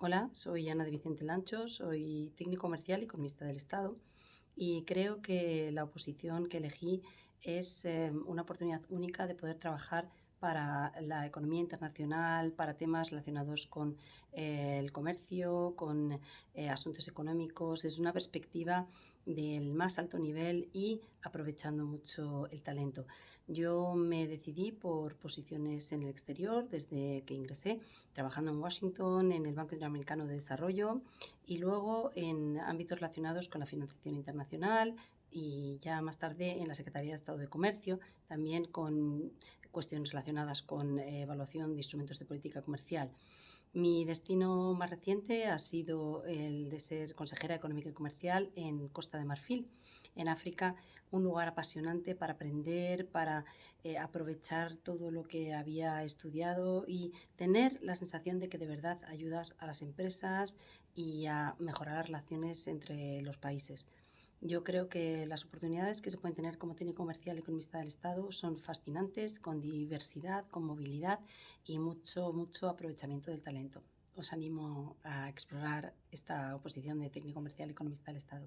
Hola, soy Ana de Vicente Lancho, soy técnico comercial y economista del Estado y creo que la oposición que elegí es eh, una oportunidad única de poder trabajar para la economía internacional, para temas relacionados con eh, el comercio, con eh, asuntos económicos, desde una perspectiva del más alto nivel y aprovechando mucho el talento. Yo me decidí por posiciones en el exterior desde que ingresé, trabajando en Washington, en el Banco Interamericano de Desarrollo y luego en ámbitos relacionados con la financiación internacional, y ya más tarde en la Secretaría de Estado de Comercio, también con cuestiones relacionadas con eh, evaluación de instrumentos de política comercial. Mi destino más reciente ha sido el de ser consejera económica y comercial en Costa de Marfil, en África, un lugar apasionante para aprender, para eh, aprovechar todo lo que había estudiado y tener la sensación de que de verdad ayudas a las empresas y a mejorar las relaciones entre los países. Yo creo que las oportunidades que se pueden tener como técnico comercial y economista del Estado son fascinantes, con diversidad, con movilidad y mucho, mucho aprovechamiento del talento. Os animo a explorar esta oposición de técnico comercial y economista del Estado.